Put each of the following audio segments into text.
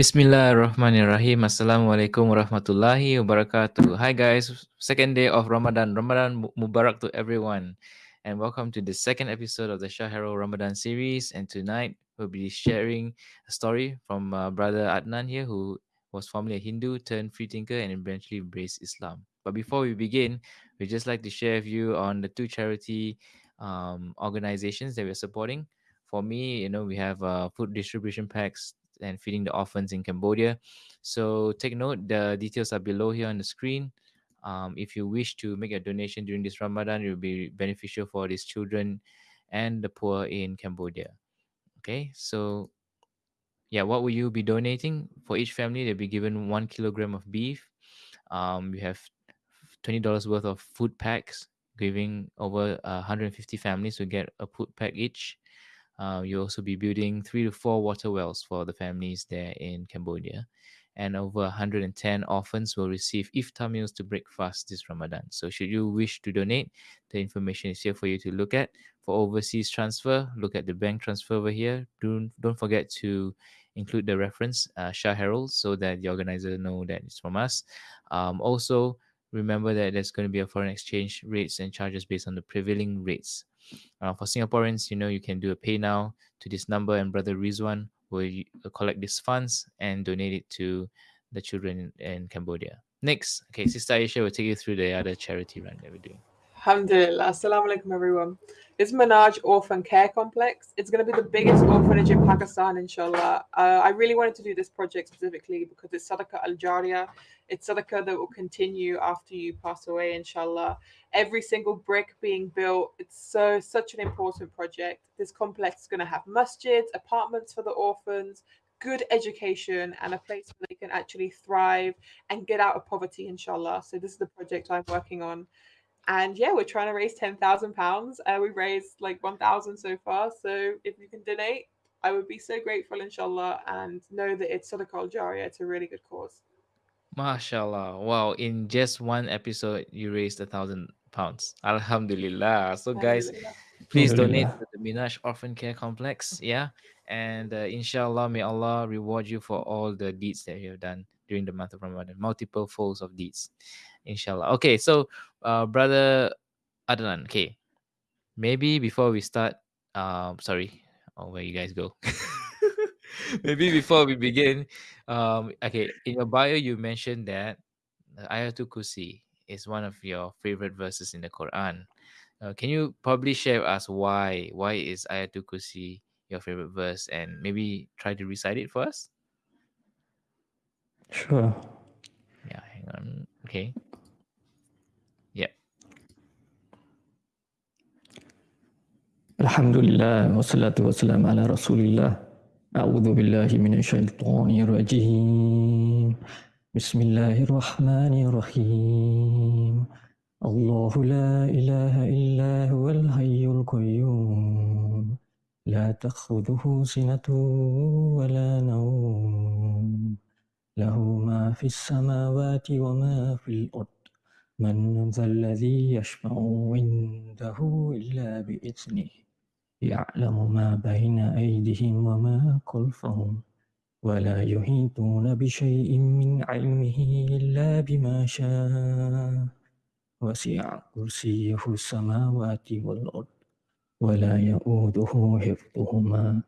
Bismillahirrahmanirrahim. Assalamualaikum warahmatullahi wabarakatuh. Hi guys, second day of Ramadan. Ramadan Mubarak to everyone. And welcome to the second episode of the Shahero Ramadan series. And tonight we'll be sharing a story from uh, brother Adnan here, who was formerly a Hindu, turned free thinker, and eventually embraced Islam. But before we begin, we'd just like to share with you on the two charity um, organizations that we're supporting. For me, you know, we have uh, food distribution packs and feeding the orphans in Cambodia. So take note, the details are below here on the screen. Um, if you wish to make a donation during this Ramadan, it will be beneficial for these children and the poor in Cambodia. Okay, so yeah, what will you be donating? For each family, they'll be given one kilogram of beef. Um, we have twenty dollars worth of food packs, giving over uh, 150 families to get a food pack each. Uh, you'll also be building three to four water wells for the families there in Cambodia. And over 110 orphans will receive iftar meals to break fast this Ramadan. So, should you wish to donate, the information is here for you to look at. For overseas transfer, look at the bank transfer over here. Don't, don't forget to include the reference uh, Shah Herald so that the organizer know that it's from us. Um, also, remember that there's going to be a foreign exchange rates and charges based on the prevailing rates uh, for Singaporeans, you know, you can do a PayNow to this number, and Brother Rizwan will uh, collect these funds and donate it to the children in, in Cambodia. Next, okay, Sister Aisha will take you through the other charity run that we're doing. Alhamdulillah. Assalamu alaikum, everyone. It's Minhaj Orphan Care Complex. It's going to be the biggest orphanage in Pakistan, inshallah. Uh, I really wanted to do this project specifically because it's Sadaqah Al Jariyah. It's Sadaqah that will continue after you pass away, inshallah. Every single brick being built, it's so such an important project. This complex is going to have masjids, apartments for the orphans, good education, and a place where they can actually thrive and get out of poverty, inshallah. So, this is the project I'm working on and yeah, we're trying to raise ten thousand uh, pounds. We've raised like one thousand so far. So if you can donate, I would be so grateful, inshallah, and know that it's Sadaqah Jariyah. It's a really good cause. Mashallah. Wow, in just one episode, you raised a thousand pounds. Alhamdulillah. So, guys, please donate to the Minhaj Orphan Care Complex. Yeah. And uh, inshallah, may Allah reward you for all the deeds that you have done during the month of Ramadan, multiple folds of deeds inshallah. Okay so uh brother adnan okay. Maybe before we start um sorry oh where you guys go? Maybe before we begin um okay in your bio you mentioned that ayatul kursi is one of your favorite verses in the quran. Uh, can you probably share with us why why is ayatul kursi your favorite verse and maybe try to recite it for us? Sure. Yeah hang on okay الحمد لله والصلاة والسلام على رسول الله أعوذ بالله من الشيطان الرجيم بسم الله الرحمن الرحيم الله لا إله إلا هو الحي القيوم لا تأخذه سنة ولا نوم له ما في السماوات وما في الأرض من ذا الذي يشفع عنده إلا بإذنه يعلم ما بين أيديهم وما خلفهم ولا يحيطون بشيء من علمه إلا بما شاء وسع كرسيه السماوات والأرض ولا يؤوده حفظهما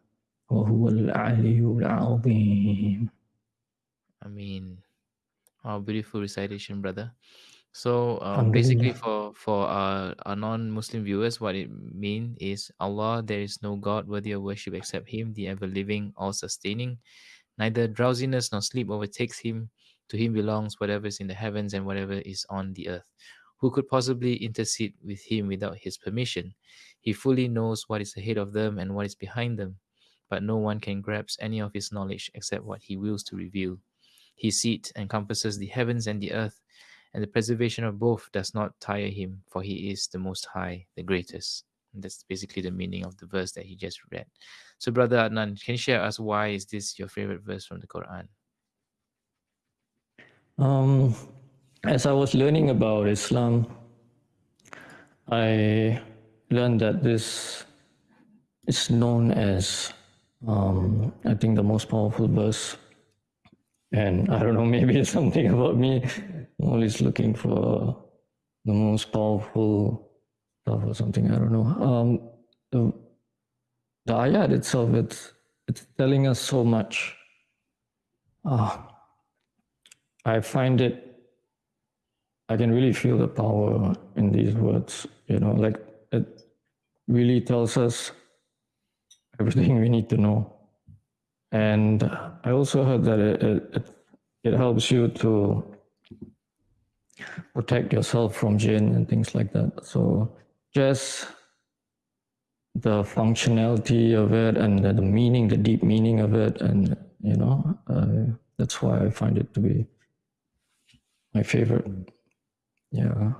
وهو العلي العظيم Amin. Wow, beautiful recitation, brother. So um, basically, for for our, our non-Muslim viewers, what it mean is Allah. There is no God worthy of worship except Him, the ever living, all sustaining. Neither drowsiness nor sleep overtakes Him. To Him belongs whatever is in the heavens and whatever is on the earth. Who could possibly intercede with Him without His permission? He fully knows what is ahead of them and what is behind them, but no one can grasp any of His knowledge except what He wills to reveal. His seat encompasses the heavens and the earth and the preservation of both does not tire him, for he is the most high, the greatest. And that's basically the meaning of the verse that he just read. So, Brother Adnan, can you share us why is this your favorite verse from the Quran? Um, as I was learning about Islam, I learned that this is known as, um, I think, the most powerful verse And I don't know, maybe it's something about me. Always looking for the most powerful stuff or something. I don't know. Um, the, the ayat itself, it's it's telling us so much. Uh, I find it. I can really feel the power in these words. You know, like it really tells us everything we need to know. And I also heard that it, it, it helps you to protect yourself from jinn and things like that. So just the functionality of it and the, the meaning, the deep meaning of it, and you know, uh, that's why I find it to be my favorite. Yeah.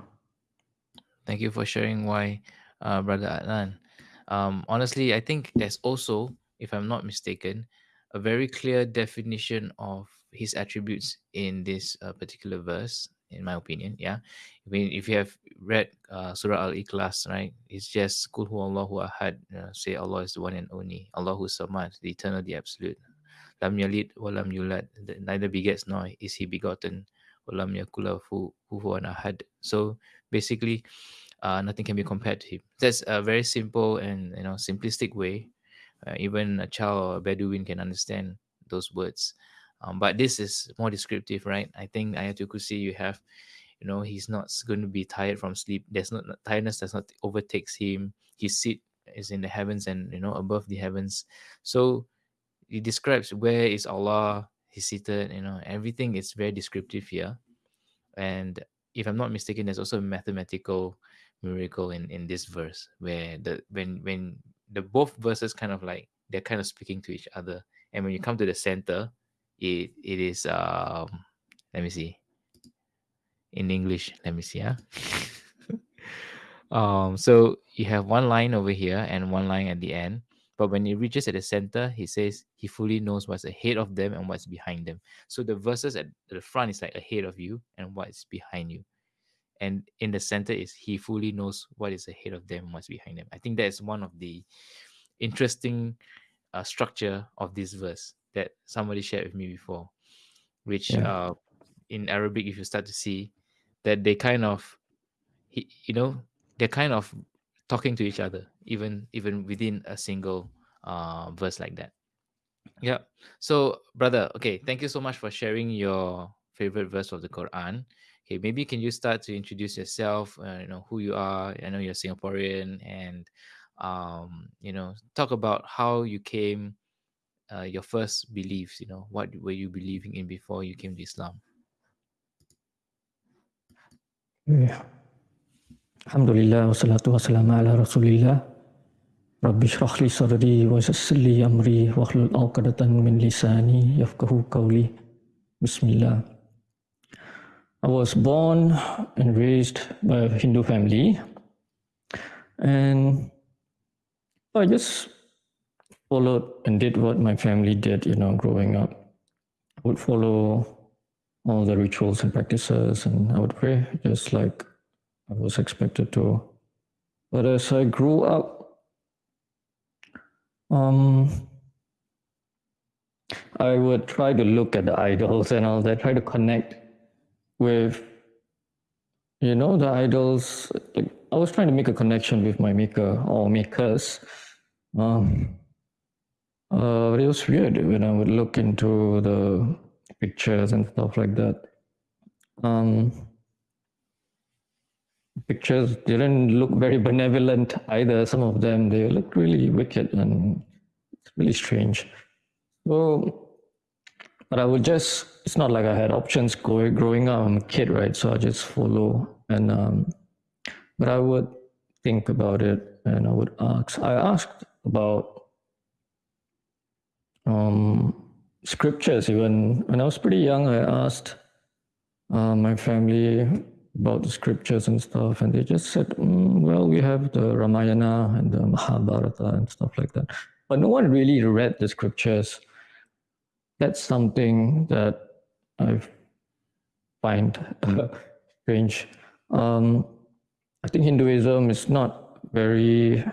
Thank you for sharing why, uh, Brother Adnan. Um, honestly, I think there's also, if I'm not mistaken, a very clear definition of his attributes in this uh, particular verse in my opinion yeah? I mean if you have read uh, surah al-ikhlas right it's just kul allahu ahad uh, say allah is the one and only allahu samad the eternal the absolute. Lam yalid wa lam yulad neither begets nor is he begotten. Wa lam yakul lahu kufuwan ahad. So basically uh, nothing can be compared to him. That's a very simple and you know simplistic way uh, even a child or a bedouin can understand those words um, but this is more descriptive, right? I think Ayatul Kursi, you have, you know, he's not going to be tired from sleep. There's not tiredness does not overtakes him. His seat is in the heavens and you know above the heavens. So he describes where is Allah. He's seated. You know, everything is very descriptive here. And if I'm not mistaken, there's also a mathematical miracle in in this verse where the when when the both verses kind of like they're kind of speaking to each other. And when you come to the center it it is um let me see. In english let me see huh? um so you have one line over here and one line at the end. But when it reaches at the center he says he fully knows what's ahead of them and what's behind them. So the verses at the front is like ahead of you and what's behind you and in the center is he fully knows what is ahead of them what's behind them i think that's one of the interesting uh, structure of this verse that somebody shared with me before, which yeah. uh, in Arabic, if you start to see that they kind of, you know, they're kind of talking to each other, even even within a single uh, verse like that. Yeah. So, brother, okay, thank you so much for sharing your favorite verse of the Quran. Okay, maybe can you start to introduce yourself? Uh, you know who you are. I know you're Singaporean, and um, you know talk about how you came uh, your first beliefs you know what were you believing in before you came to islam yeah. alhamdulillah wassalatu wassalamu ala rasulillah rabbi shrah li sadri wa yassir li amri wa hlul 'uqdatan min lisani yafqahu qawli bismillah I was born and raised by a Hindu family and I just followed and did what my family did, you know, growing up. I would follow all the rituals and practices and I would pray just like I was expected to. But as I grew up, um, I would try to look at the idols and all that, try to connect with, you know, the idols. Like I was trying to make a connection with my maker or makers. Um, uh, it was weird when I would look into the pictures and stuff like that. Um, pictures didn't look very benevolent either. Some of them they looked really wicked and really strange. So, but I would just. It's not like I had options going growing up. I'm a kid, right? So I just follow and. Um, but I would think about it and I would ask. I asked about um, scriptures. Even when I was pretty young, I asked uh, my family about the scriptures and stuff, and they just said, mm, "Well, we have the Ramayana and the Mahabharata and stuff like that." But no one really read the scriptures. That's something that I find strange. Um, I think Hinduism is not very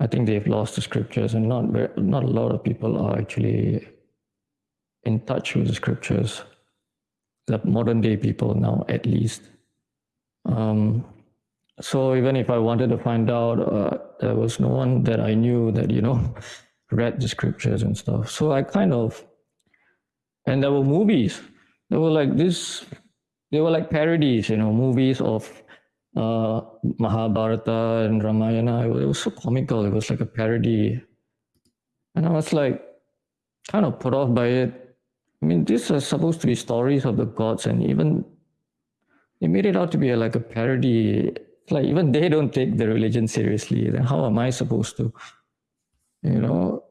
I think they've lost the scriptures, and not very, not a lot of people are actually in touch with the scriptures. The modern day people now, at least. Um, so even if I wanted to find out, uh, there was no one that I knew that you know read the scriptures and stuff. So I kind of, and there were movies. There were like this. They were like parodies, you know, movies of uh, Mahabharata and Ramayana. It was, it was so comical. It was like a parody, and I was like, kind of put off by it. I mean, these are supposed to be stories of the gods, and even they made it out to be like a parody like even they don't take the religion seriously then how am i supposed to you know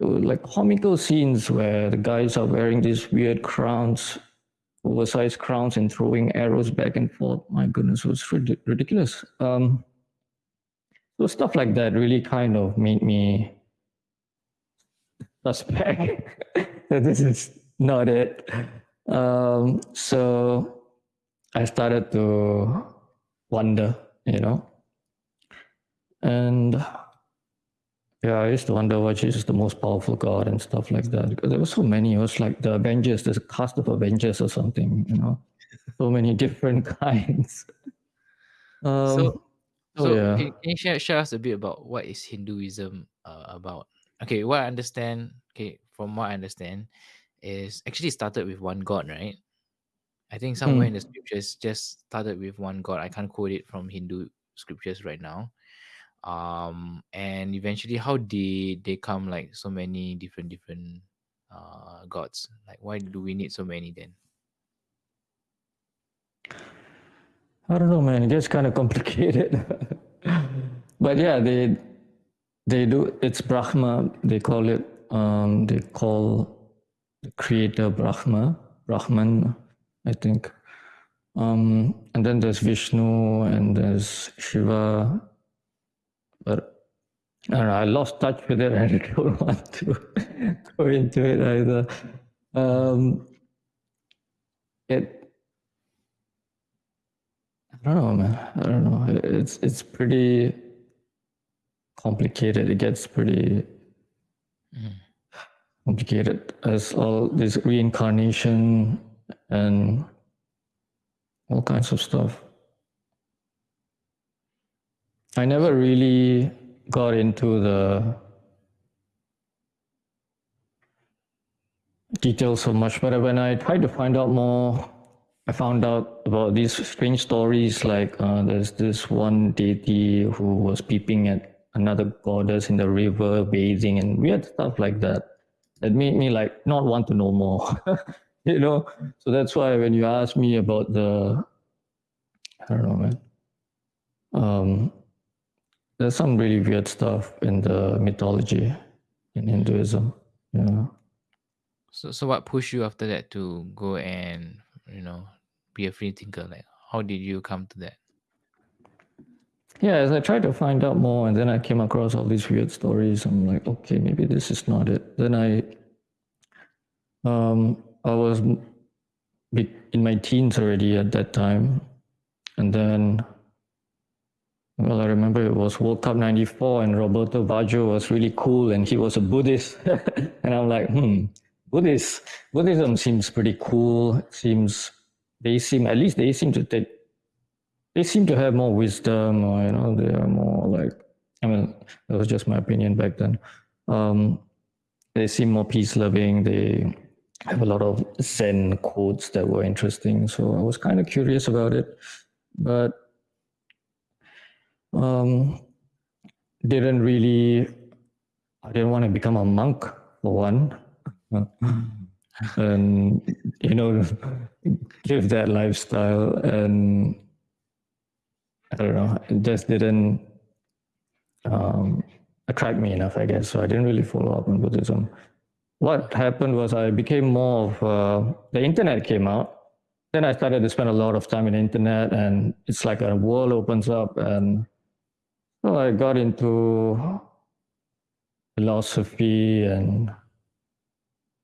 like comical scenes where the guys are wearing these weird crowns oversized crowns and throwing arrows back and forth. My goodness it was ridiculous. Um so stuff like that really kind of made me suspect that this is not it. Um so i started to wonder, you know. And yeah, I used to wonder which is the most powerful god and stuff like that because there were so many. It was like the Avengers, there's a cast of Avengers or something, you know, so many different kinds. Um, so, so oh, yeah. can, can, you share, share us a bit about what is Hinduism uh, about? Okay, what I understand, okay, from what I understand, is actually started with one god, right? I think somewhere mm. in the scriptures just started with one god. I can't quote it from Hindu scriptures right now. Um, and eventually, how did they come like so many different different uh gods? Like, why do we need so many then? I don't know, man. It gets kind of complicated. but yeah, they they do. It's Brahma. They call it. Um, they call the creator Brahma, Brahman I think. Um, and then there's Vishnu and there's Shiva. I don't know, I lost touch with it and I don't want to go into it either. Um, it, I don't know, man. I don't know. It's it's pretty complicated. It gets pretty mm. complicated as all this reincarnation and all kinds of stuff. I never really got into the details so much, but when I tried to find out more, I found out about these strange stories like uh, there's this one deity who was peeping at another goddess in the river bathing and weird stuff like that. That made me like not want to know more. you know so that's why when you ask me about the i don't know man um there's some really weird stuff in the mythology in hinduism yeah so so what pushed you after that to go and you know be a free thinker like how did you come to that? Yeah as i tried to find out more and then i came across all these weird stories i'm like okay maybe this is not it. Then i um I was in my teens already at that time. And then, well, I remember it was World Cup 94 and Roberto Baggio was really cool and he was a Buddhist. and I'm like, hmm, Buddhist, Buddhism seems pretty cool. seems, they seem, at least they seem to take, they seem to have more wisdom or, you know, they are more like, I mean, that was just my opinion back then. Um, they seem more peace loving. They, have a lot of Zen quotes that were interesting. So I was kind of curious about it, but um, didn't really, I didn't want to become a monk for one. and, you know, give that lifestyle. And I don't know, it just didn't um, attract me enough, I guess. So I didn't really follow up on Buddhism what happened was I became more of uh, the internet came out. Then I started to spend a lot of time in the internet, and it's like a world opens up, and so I got into philosophy and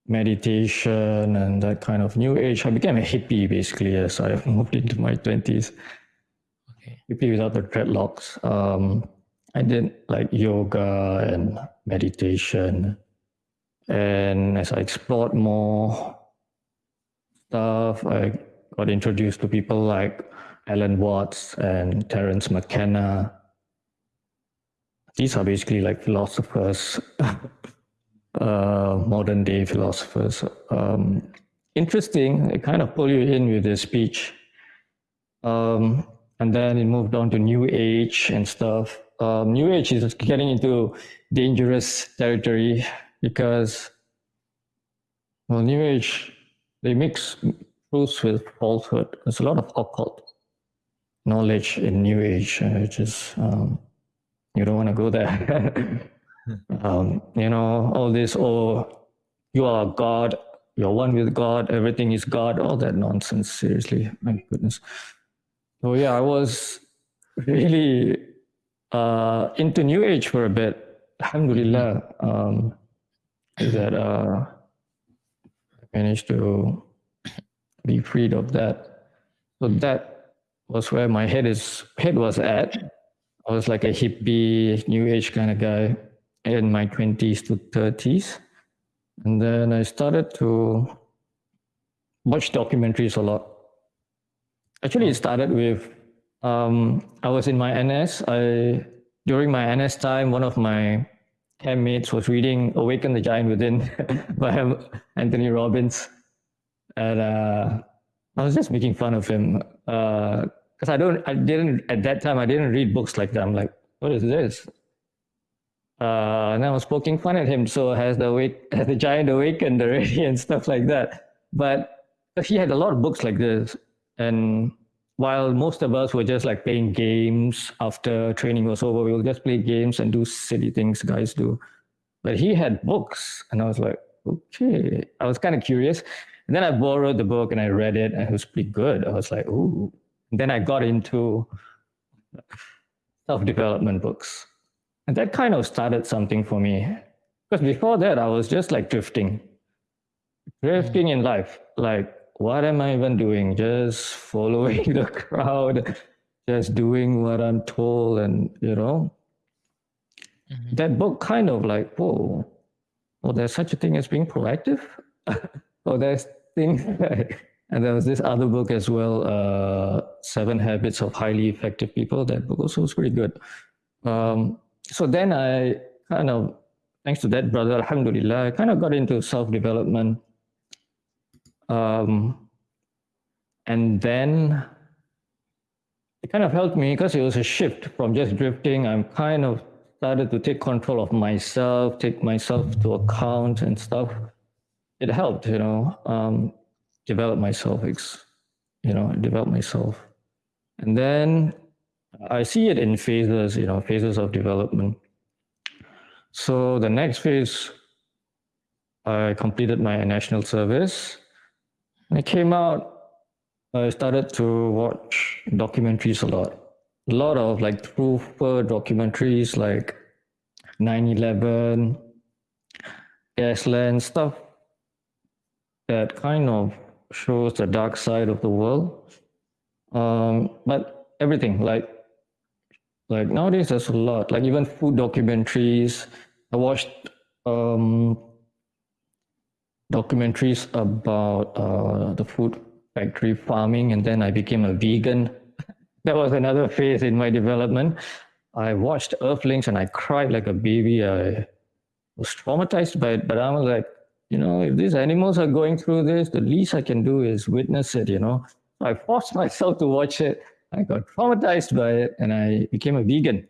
meditation and that kind of new age. I became a hippie basically as I moved into my twenties. Okay. Hippie without the dreadlocks. Um, I did like yoga and meditation And as I explored more stuff, I got introduced to people like Alan Watts and Terence McKenna. These are basically like philosophers, uh, modern day philosophers. Um, interesting, they kind of pull you in with their speech. Um, and then it moved on to New Age and stuff. Um, New Age is getting into dangerous territory because, well, New Age, they mix truth with falsehood. There's a lot of occult knowledge in New Age, uh, which is, um, you don't want to go there. um, you know, all this, oh, you are God, you're one with God, everything is God, all that nonsense, seriously, my goodness. So yeah, I was really uh, into New Age for a bit. Alhamdulillah, um, that uh, I managed to be freed of that. So that was where my head is head was at. I was like a hippie, New Age kind of guy in my twenties to thirties, and then I started to watch documentaries a lot. Actually, it started with um, I was in my NS. I during my NS time, one of my campmates was reading "Awaken the Giant Within" by Anthony Robbins, and uh, I was just making fun of him because I don't, I didn't at that time. I didn't read books like that. I'm like, what is this? Uh, and I was poking fun at him. So has the awake, has the giant awakened already and stuff like that. But he had a lot of books like this, and while most of us were just like playing games after training was over, we will just play games and do silly things guys do. But he had books, and I was like, okay. I was kind of curious. And then I borrowed the book and I read it, and it was pretty good. I was like, ooh. Then I got into self development books. And that kind of started something for me. Because before that, I was just like drifting, drifting in life. Like, what am I even doing? Just following the crowd, just doing what I'm told, and you know, mm-hmm. that book kind of like, whoa, oh, there's such a thing as being proactive. oh, there's things. and there was this other book as well, uh, Seven Habits of Highly Effective People. That book also was pretty good. Um, so then I kind of, thanks to that brother, Alhamdulillah, I kind of got into self development um, and then it kind of helped me because it was a shift from just drifting. I'm kind of started to take control of myself, take myself to account and stuff. It helped, you know, um, develop myself, you know, develop myself. And then I see it in phases, you know, phases of development. So the next phase, I completed my national service when I came out, I started to watch documentaries a lot. A lot of like truther documentaries like 9-11, Gasland, stuff that kind of shows the dark side of the world. Um, but everything like like nowadays there's a lot like even food documentaries i watched um documentaries about uh, the food factory farming, and then I became a vegan. that was another phase in my development. I watched Earthlings and I cried like a baby. I was traumatized by it, but I was like, you know, if these animals are going through this, the least I can do is witness it, you know. So I forced myself to watch it. I got traumatized by it and I became a vegan.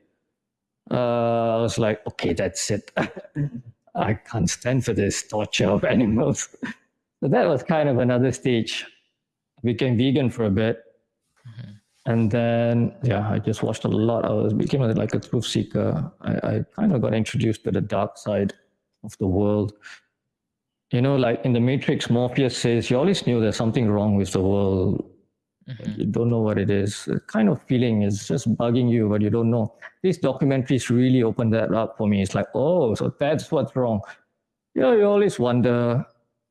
Uh, I was like, okay, that's it. I can't stand for this torture of animals. so that was kind of another stage. I became vegan for a bit. Mm-hmm. And then, yeah, I just watched a lot. I was became like a truth seeker. I, I kind of got introduced to the dark side of the world. You know, like in the Matrix, Morpheus says, you always knew there's something wrong with the world Mm-hmm. You don't know what it is. The kind of feeling is just bugging you, but you don't know. These documentaries really opened that up for me. It's like, oh, so that's what's wrong. You know, you always wonder.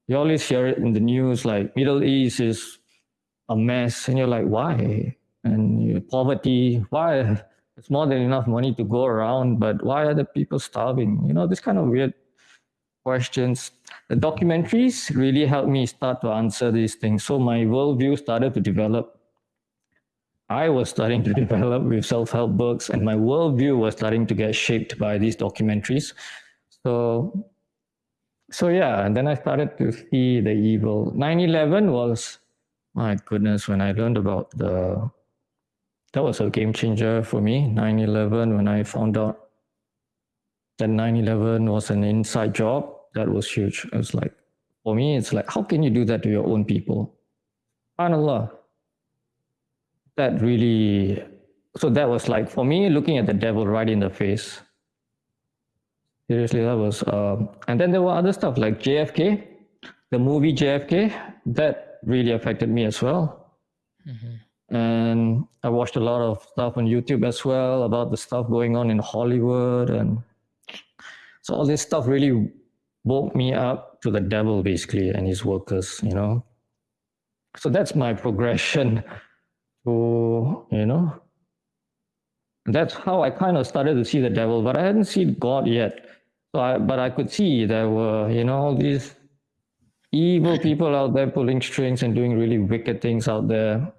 You always hear it in the news, like Middle East is a mess, and you're like, why? And you, poverty, why? It's more than enough money to go around, but why are the people starving? You know, this kind of weird questions. The documentaries really helped me start to answer these things. So my worldview started to develop. I was starting to develop with self-help books, and my worldview was starting to get shaped by these documentaries. So, so yeah, and then I started to see the evil. 9/11 was, my goodness, when I learned about the, that was a game changer for me. 9/11, when I found out that 9-11 was an inside job. That was huge. It was like for me it's like how can you do that to your own people? Subhanallah. That really so that was like for me looking at the devil right in the face. Seriously that was um, and then there were other stuff like jfk the movie jfk that really affected me as well. Mm-hmm. and i watched a lot of stuff on youtube as well about the stuff going on in hollywood and so all this stuff really woke me up to the devil basically and his workers, you know. So that's my progression to, you know, that's how I kind of started to see the devil, but I hadn't seen God yet. So I, but I could see there were, you know, all these evil people out there pulling strings and doing really wicked things out there.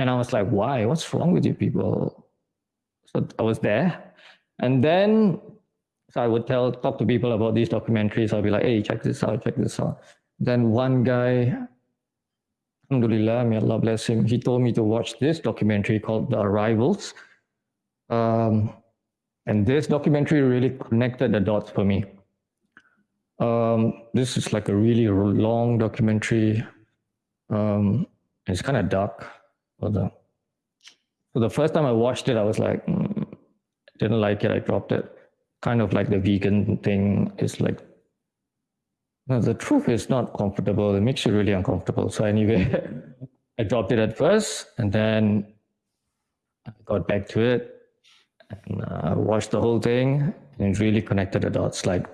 And I was like, why? What's wrong with you people? So I was there. And then so I would tell, talk to people about these documentaries. I'll be like, hey, check this out, check this out. Then one guy, Alhamdulillah, may Allah bless him, he told me to watch this documentary called The Arrivals. Um, and this documentary really connected the dots for me. Um, this is like a really long documentary. Um, it's kind of dark. So the, so the first time I watched it, I was like, mm, didn't like it. I dropped it kind of like the vegan thing is like no, the truth is not comfortable. It makes you really uncomfortable. So anyway, I dropped it at first, and then I got back to it and uh, watched the whole thing, and really connected the dots. Like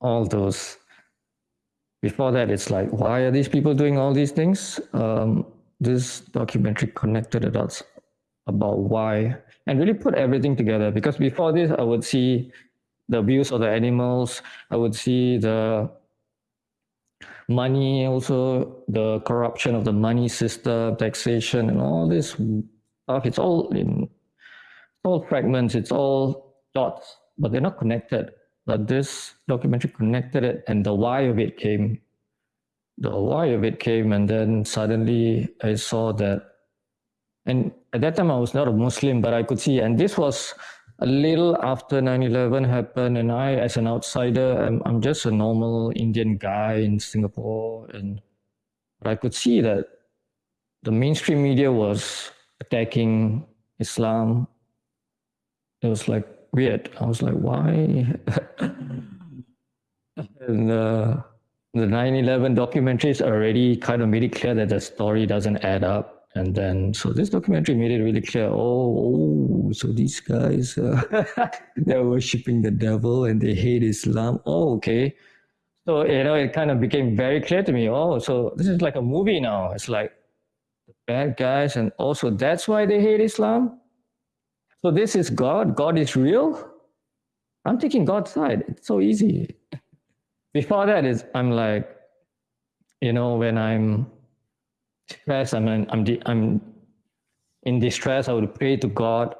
all those. Before that, it's like, why are these people doing all these things? Um, this documentary connected the dots about why and really put everything together. Because before this i would see the abuse of the animals i would see the money also the corruption of the money system taxation and all this stuff. It's all in all fragments it's all dots but they're not connected. But this documentary connected it and the why of it came the why of it came and then suddenly i saw that and at that time, I was not a Muslim, but I could see. And this was a little after 9 11 happened. And I, as an outsider, I'm, I'm just a normal Indian guy in Singapore. And but I could see that the mainstream media was attacking Islam. It was like weird. I was like, why? and uh, the 9 11 documentaries already kind of made it clear that the story doesn't add up and then so this documentary made it really clear oh, oh so these guys uh, they're worshiping the devil and they hate islam. Oh okay. So you know it kind of became very clear to me oh so this is like a movie now. It's like the bad guys and also that's why they hate islam. So this is god. God is real. I'm taking god's side. It's so easy. Before that is i'm like you know when i'm stress, I'm, in, I'm, I'm in distress, I would pray to God.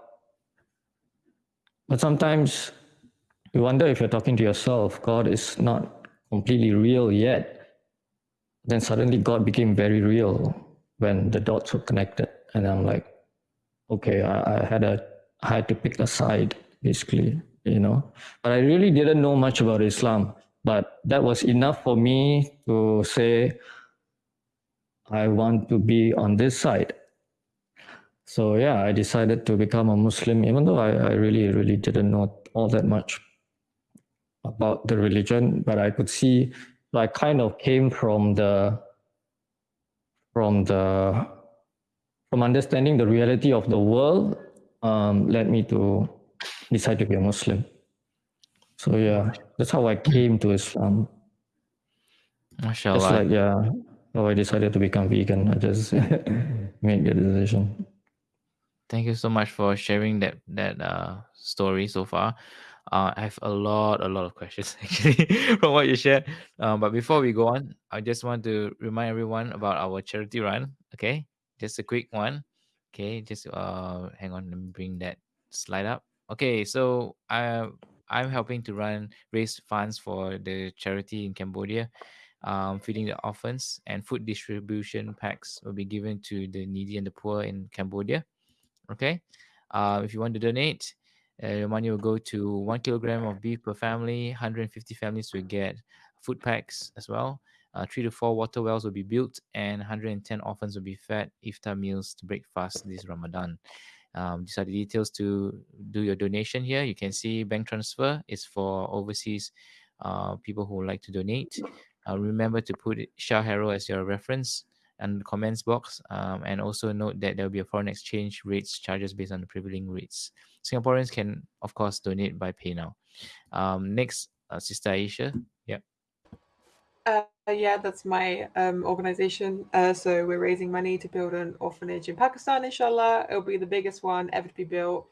But sometimes you wonder if you're talking to yourself, God is not completely real yet. Then suddenly God became very real when the dots were connected. And I'm like, okay, I, I had a I had to pick a side, basically, you know. But I really didn't know much about Islam. But that was enough for me to say, I want to be on this side. So yeah, I decided to become a Muslim, even though I, I really, really didn't know all that much about the religion, but I could see I kind of came from the from the from understanding the reality of the world um, led me to decide to be a Muslim. So yeah, that's how I came to Islam. MashaAllah. It's like yeah, Oh, I decided to become vegan. I just made the decision. Thank you so much for sharing that that uh, story so far. Uh, I have a lot, a lot of questions actually from what you shared. Um, but before we go on, I just want to remind everyone about our charity run. Okay, just a quick one. Okay, just uh, hang on, let me bring that slide up. Okay, so I I'm helping to run raise funds for the charity in Cambodia, um, feeding the orphans and food distribution packs will be given to the needy and the poor in Cambodia. Okay, uh, if you want to donate, uh, your money will go to one kilogram of beef per family. 150 families will get food packs as well. Uh, three to four water wells will be built, and 110 orphans will be fed iftar meals to break fast this Ramadan. Um, these are the details to do your donation here. You can see bank transfer is for overseas uh, people who like to donate. Uh, remember to put Shah as your reference and comments box. Um, and also note that there will be a foreign exchange rates charges based on the prevailing rates. Singaporeans can, of course, donate by PayNow. Um, next, uh, Sister Aisha. Yeah. Uh, yeah, that's my um, organization. Uh, so we're raising money to build an orphanage in Pakistan, inshallah. It'll be the biggest one ever to be built.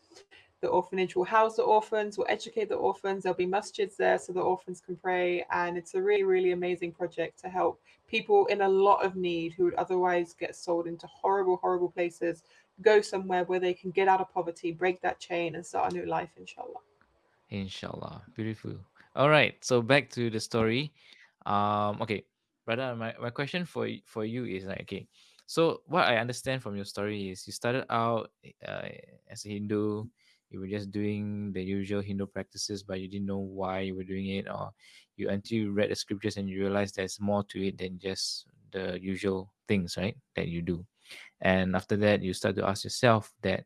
The orphanage will house the orphans, will educate the orphans. There'll be masjids there so the orphans can pray. And it's a really, really amazing project to help people in a lot of need who would otherwise get sold into horrible, horrible places go somewhere where they can get out of poverty, break that chain, and start a new life, inshallah. Inshallah. Beautiful. All right. So back to the story. Um, okay, brother, my, my question for for you is like okay. So what I understand from your story is you started out uh, as a Hindu, you were just doing the usual Hindu practices, but you didn't know why you were doing it, or you until you read the scriptures and you realized there's more to it than just the usual things, right? That you do, and after that you start to ask yourself that,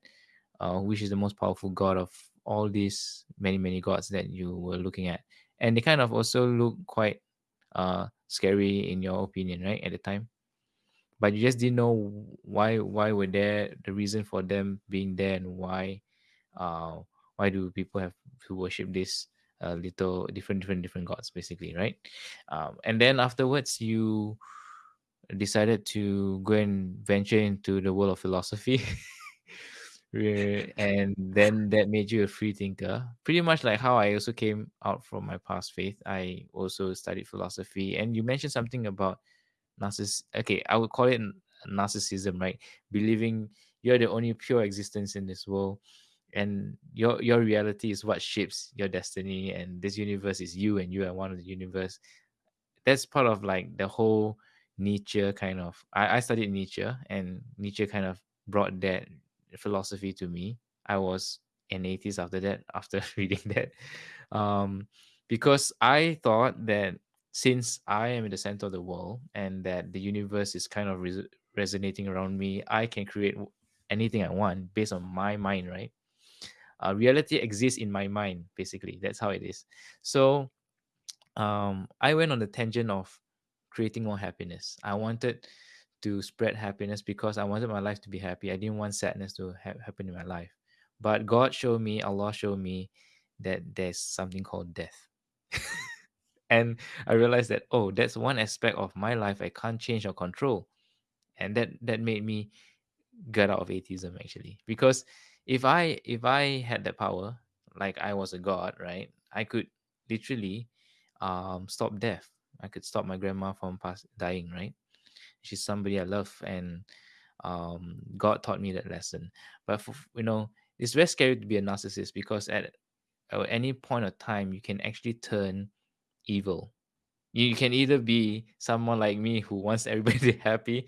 uh, which is the most powerful God of all these many many gods that you were looking at, and they kind of also look quite uh scary in your opinion, right? At the time but you just didn't know why why were there the reason for them being there and why uh why do people have to worship this uh, little different different different gods basically right? Um, and then afterwards you decided to go and venture into the world of philosophy. And then that made you a free thinker pretty much like how i also came out from my past faith. I also studied philosophy. And you mentioned something about narciss okay i would call it narcissism right? Believing you're the only pure existence in this world and your your reality is what shapes your destiny and this universe is you and you are one of the universe that's part of like the whole Nietzsche kind of I, I studied Nietzsche and Nietzsche kind of brought that philosophy to me. I was an atheist after that, after reading that. Um because I thought that since I am in the center of the world and that the universe is kind of res- resonating around me, I can create anything I want based on my mind, right? Uh, reality exists in my mind, basically. That's how it is. So um, I went on the tangent of creating more happiness. I wanted to spread happiness because I wanted my life to be happy. I didn't want sadness to ha- happen in my life. But God showed me, Allah showed me that there's something called death. and I realized that, oh, that's one aspect of my life I can't change or control. And that that made me get out of atheism actually. Because if I if I had that power, like I was a god, right? I could literally um stop death. I could stop my grandma from pass dying, right? She's somebody I love and um God taught me that lesson. But for, you know, it's very scary to be a narcissist because at, at any point of time you can actually turn evil you can either be someone like me who wants everybody happy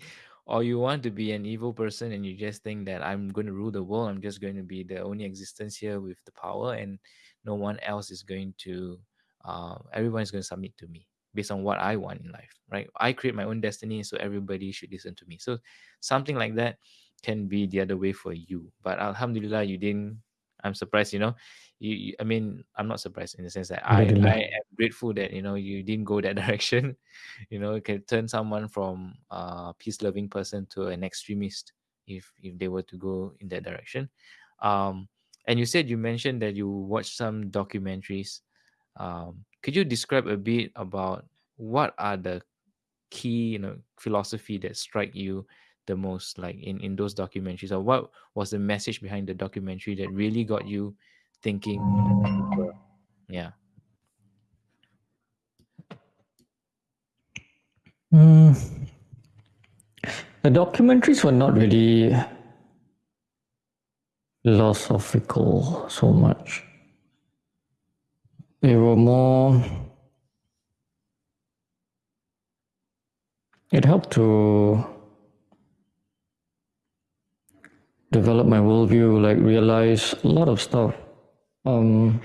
or you want to be an evil person and you just think that i'm going to rule the world i'm just going to be the only existence here with the power and no one else is going to uh, everyone is going to submit to me based on what i want in life right? I create my own destiny so everybody should listen to me. So something like that can be the other way for you. But alhamdulillah you didn't i'm surprised you know you, you i mean i'm not surprised in the sense that i i am grateful that you know you didn't go that direction. You know it can turn someone from a peace loving person to an extremist if if they were to go in that direction. Um and you said you mentioned that you watched some documentaries. Um could you describe a bit about what are the key you know philosophy that strike you the most like in in those documentaries or what was the message behind the documentary that really got you thinking? Yeah. Mm. The documentaries were not really philosophical so much. They were more. It helped to develop my worldview, like realize a lot of stuff. Um,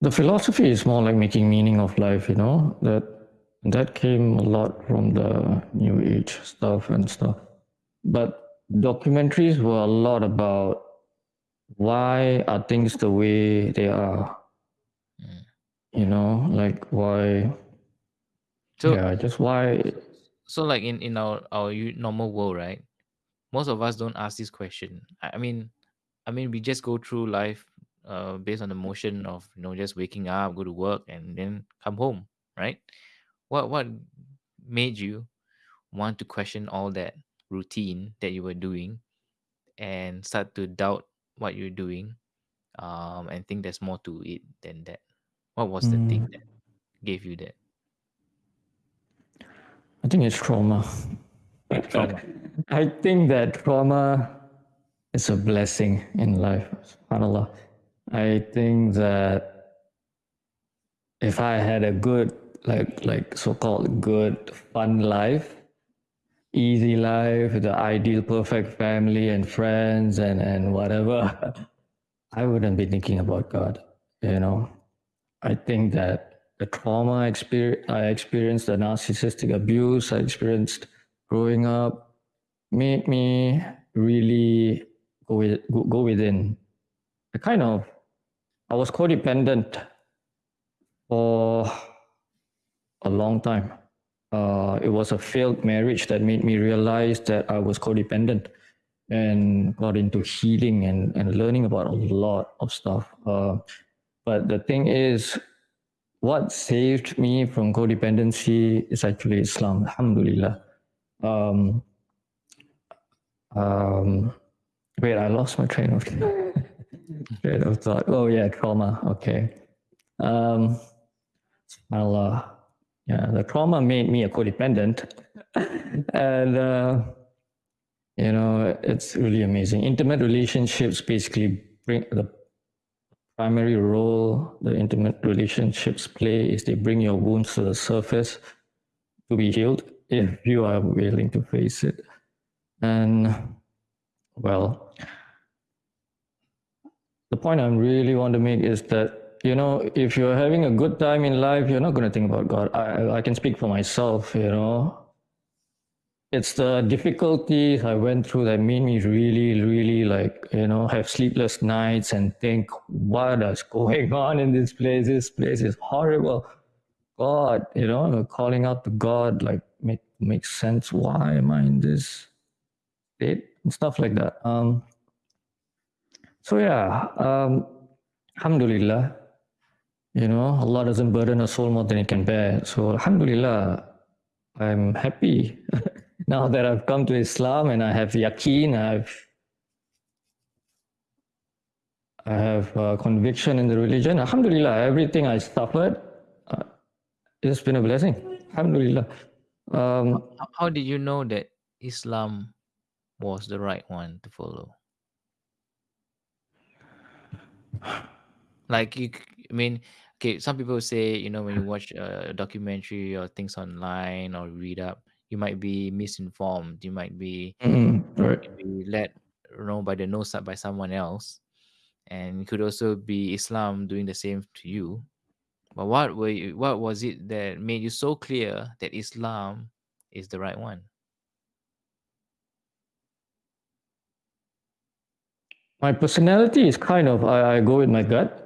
the philosophy is more like making meaning of life, you know, that that came a lot from the new age stuff and stuff. But documentaries were a lot about why are things the way they are. Mm. You know, like why So yeah, just why so like in in our our u- normal world, right? Most of us don't ask this question. I I mean, I mean, we just go through life uh, based on the motion of you know just waking up, go to work, and then come home, right? What what made you want to question all that routine that you were doing and start to doubt what you're doing, um, and think there's more to it than that? What was the thing Mm, that gave you that I think it's trauma. trauma? I think that trauma is a blessing in life. SubhanAllah. I think that if I had a good, like like so-called good, fun life, easy life, the ideal perfect family and friends and, and whatever, I wouldn't be thinking about God. You know. I think that the trauma experience I experienced, the narcissistic abuse I experienced growing up, made me really go with, go within. I kind of I was codependent for a long time. Uh, it was a failed marriage that made me realize that I was codependent and got into healing and, and learning about a lot of stuff. Uh, but the thing is, what saved me from codependency is actually Islam, alhamdulillah. Um, um, wait, I lost my train of train of thought. Oh yeah, trauma. Okay. Um, subhanallah. Yeah, the trauma made me a codependent, and uh, you know it's really amazing. Intimate relationships basically bring the primary role the intimate relationships play is they bring your wounds to the surface to be healed if you are willing to face it. And well, the point I really want to make is that you know if you're having a good time in life, you're not going to think about God. I I can speak for myself. You know, it's the difficulties I went through that made me really, really like, you know, have sleepless nights and think, what is going on in this place? This place is horrible. God, you know, calling out to God, like, make make sense. Why am I in this state? And stuff like that. Um, so yeah, um, Alhamdulillah, you know, Allah doesn't burden a soul more than it can bear. So Alhamdulillah, I'm happy now that I've come to Islam and I have yaqeen, I have I have uh, conviction in the religion. Alhamdulillah, everything I suffered, uh, it's been a blessing. Alhamdulillah. Um, How, how did you know that Islam was the right one to follow? Like you, I mean, okay. Some people say, you know, when you watch a documentary or things online or read up, you might be misinformed. You might be, mm, right. be led, you know, by the nose up by someone else, and it could also be Islam doing the same to you. But what were you, what was it that made you so clear that Islam is the right one? My personality is kind of I, I go with my gut.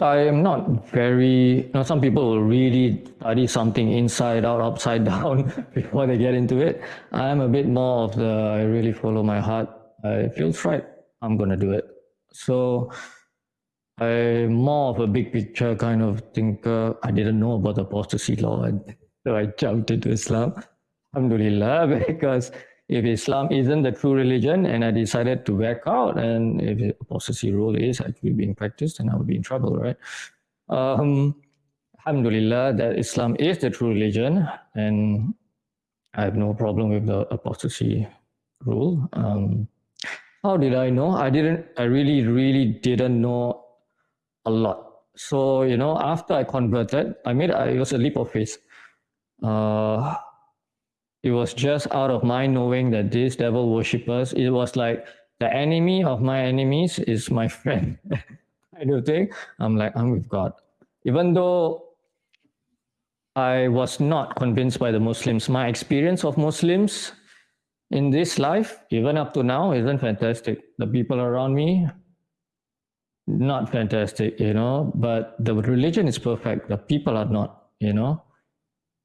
I am not very you know some people will really study something inside out, upside down before they get into it. I am a bit more of the I really follow my heart. I feels right. I'm gonna do it. So I'm more of a big picture kind of thinker. I didn't know about the apostasy law so I jumped into Islam. Alhamdulillah, because if Islam isn't the true religion and I decided to back out, and if apostasy rule is actually being practiced, then I would be in trouble, right? Um, Alhamdulillah, that Islam is the true religion, and I have no problem with the apostasy rule. Um, how did I know? I didn't, I really, really didn't know a lot. So, you know, after I converted, I made, it was a leap of faith. Uh, it was just out of my knowing that these devil worshippers, it was like the enemy of my enemies is my friend. I do think I'm like, I'm with God. Even though I was not convinced by the Muslims, my experience of Muslims in this life, even up to now, isn't fantastic. The people around me, not fantastic, you know, but the religion is perfect. The people are not, you know.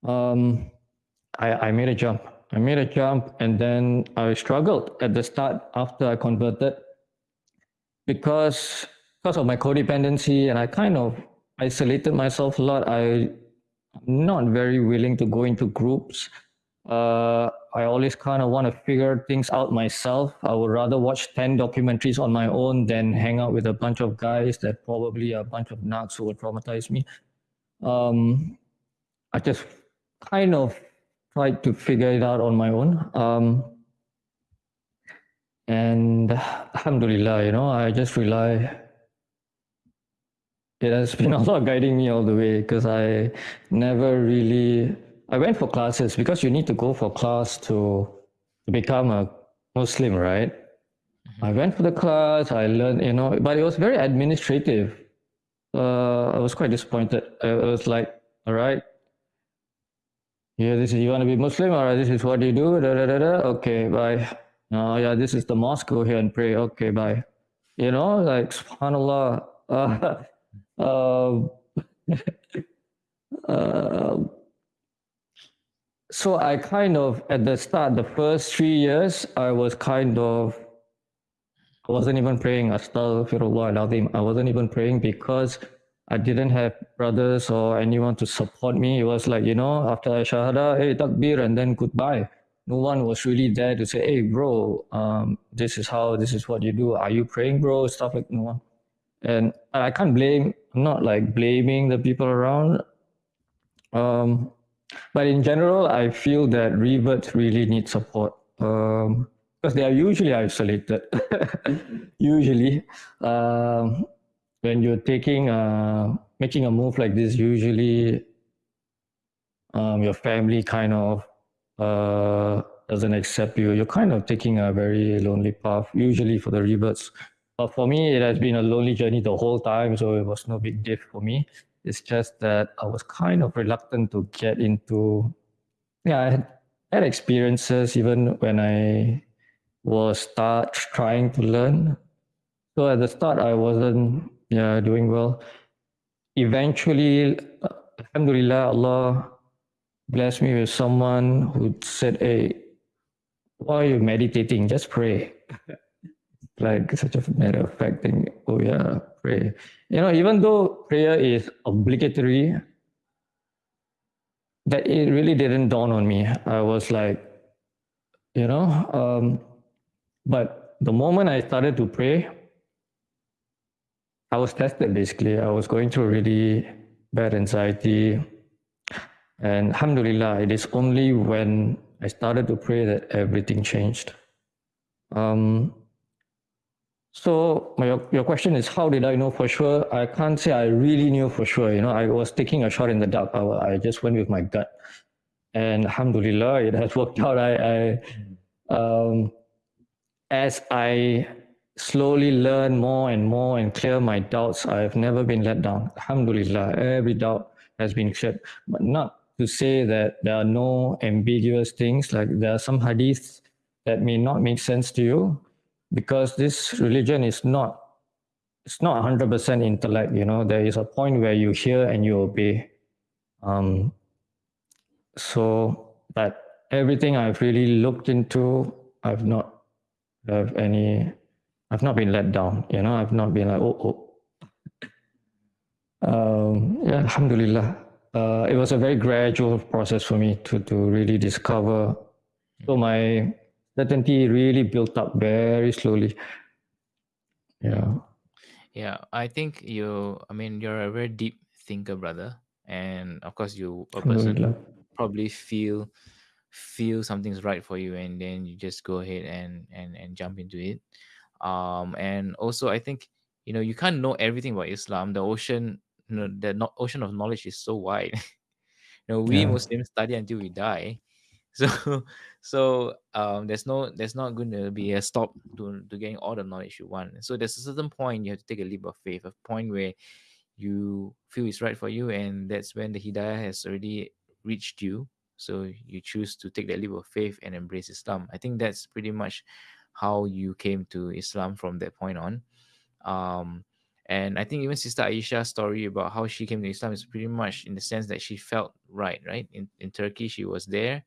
Um, I, I made a jump. I made a jump and then I struggled at the start after I converted because because of my codependency and I kind of isolated myself a lot. I'm not very willing to go into groups. Uh, I always kind of want to figure things out myself. I would rather watch 10 documentaries on my own than hang out with a bunch of guys that probably are a bunch of nuts who would traumatize me. Um, I just kind of tried to figure it out on my own. Um, and alhamdulillah, you know, I just rely. It has been Allah guiding me all the way because I never really. I went for classes because you need to go for class to, to become a Muslim, right? I went for the class, I learned, you know, but it was very administrative. Uh, I was quite disappointed. I was like, all right, yeah, this is you want to be Muslim, or this is what you do. Da, da, da, da. Okay, bye. Oh yeah, this is the mosque. Go here and pray. Okay, bye. You know, like Subhanallah. Uh, uh, uh, so I kind of at the start, the first three years, I was kind of I wasn't even praying. I wasn't even praying because I didn't have brothers or anyone to support me. It was like, you know, after I shahada, hey, takbir, and then goodbye. No one was really there to say, hey, bro, um, this is how, this is what you do. Are you praying, bro? Stuff like no one. And I can't blame, I'm not like blaming the people around. Um, but in general, I feel that reverts really need support um, because they are usually isolated. usually. Um, when you're taking uh, making a move like this, usually um, your family kind of uh, doesn't accept you. You're kind of taking a very lonely path, usually for the reverts. But for me, it has been a lonely journey the whole time, so it was no big deal for me. It's just that I was kind of reluctant to get into. Yeah, I had, had experiences even when I was start trying to learn. So at the start, I wasn't yeah, doing well. Eventually, Alhamdulillah, Allah blessed me with someone who said, Hey, why are you meditating? Just pray. like such a matter of fact thing. Oh, yeah, pray. You know, even though prayer is obligatory, that it really didn't dawn on me. I was like, you know, um, but the moment I started to pray, I was tested basically. I was going through really bad anxiety. And alhamdulillah, it is only when I started to pray that everything changed. Um, so my, your question is, how did I know for sure? I can't say I really knew for sure. You know, I was taking a shot in the dark. I, I just went with my gut. And alhamdulillah, it has worked out. I, I um, as I slowly learn more and more and clear my doubts. I have never been let down. Alhamdulillah, every doubt has been cleared. But not to say that there are no ambiguous things, like there are some hadiths that may not make sense to you because this religion is not it's not 100% intellect you know there is a point where you hear and you obey um, so but everything i've really looked into i've not have any I've not been let down. You know, I've not been like, oh, oh. Um, yeah, Alhamdulillah. Uh, it was a very gradual process for me to, to really discover. So my certainty really built up very slowly. Yeah. Yeah, I think you. I mean, you're a very deep thinker, brother, and of course, you a person probably feel feel something's right for you, and then you just go ahead and and and jump into it. Um, and also, I think you know you can't know everything about Islam. The ocean, you know, the no- ocean of knowledge is so wide. you know, we Yeah. Muslims study until we die. So, so um, there's no, there's not going to be a stop to to getting all the knowledge you want. So there's a certain point you have to take a leap of faith, a point where you feel it's right for you, and that's when the hidayah has already reached you. So you choose to take that leap of faith and embrace Islam. I think that's pretty much how you came to Islam from that point on. Um, and I think even Sister Aisha's story about how she came to Islam is pretty much in the sense that she felt right, right? In in Turkey, she was there.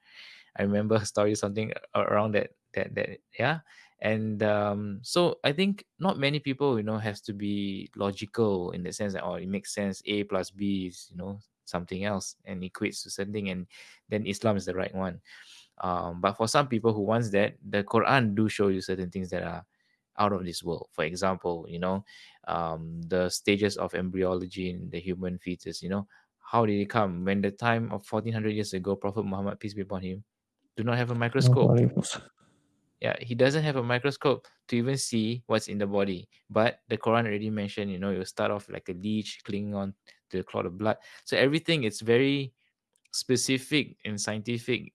I remember her story something around that that that yeah. And um, so I think not many people, you know, has to be logical in the sense that oh, it makes sense. A plus B is, you know, something else and equates to something, and then Islam is the right one. Um, but for some people who wants that, the Quran do show you certain things that are out of this world. For example, you know, um, the stages of embryology in the human fetus. You know, how did it come? When the time of 1400 years ago, Prophet Muhammad, peace be upon him, do not have a microscope. Yeah, he doesn't have a microscope to even see what's in the body. But the Quran already mentioned, you know, you'll start off like a leech clinging on to the clot of blood. So everything is very specific and scientific,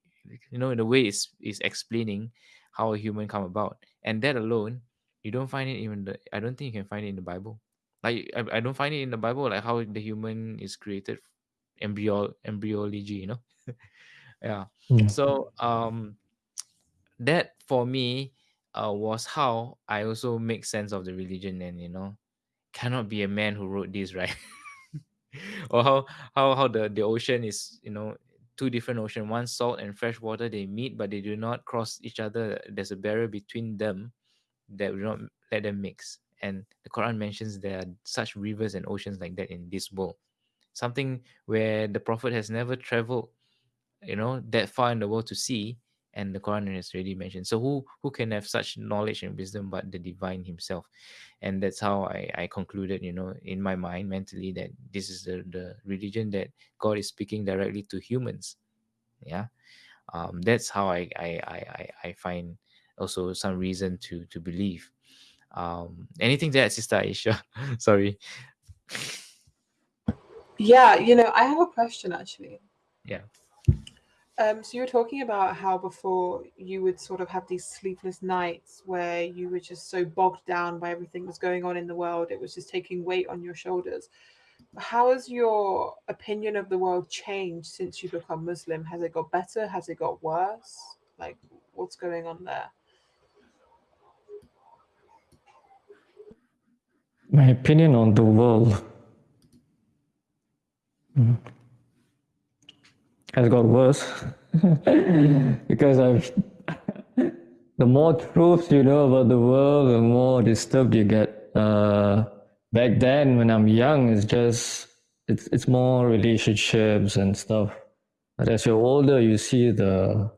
you know, in a way is is explaining how a human come about. And that alone, you don't find it even the I don't think you can find it in the Bible. Like I, I don't find it in the Bible like how the human is created embryo embryology, you know. yeah. Yeah. So um that for me uh, was how I also make sense of the religion and you know cannot be a man who wrote this right or how how how the the ocean is you know two different ocean. One salt and fresh water they meet but they do not cross each other. There's a barrier between them that will not let them mix. And the quran mentions there are such rivers and oceans like that in this world. Something where the prophet has never traveled you know that far in the world to see and the quran has already mentioned. So who who can have such knowledge and wisdom but the divine himself? And that's how i i concluded you know in my mind mentally that this is the the religion that god is speaking directly to humans. Yeah. Um that's how i i i i, I find also some reason to to believe. Um anything to add sister aisha? Sorry. Yeah, you know, I have a question actually. yeah Um, so you were talking about how before you would sort of have these sleepless nights where you were just so bogged down by everything that was going on in the world. It was just taking weight on your shoulders. How has your opinion of the world changed since you become Muslim? Has it got better? Has it got worse? Like, what's going on there? My opinion on the world mm, has got worse because I've the more truths you know about the world, the more disturbed you get. Uh, back then, when I'm young, it's just it's it's more relationships and stuff. But as you're older, you see the,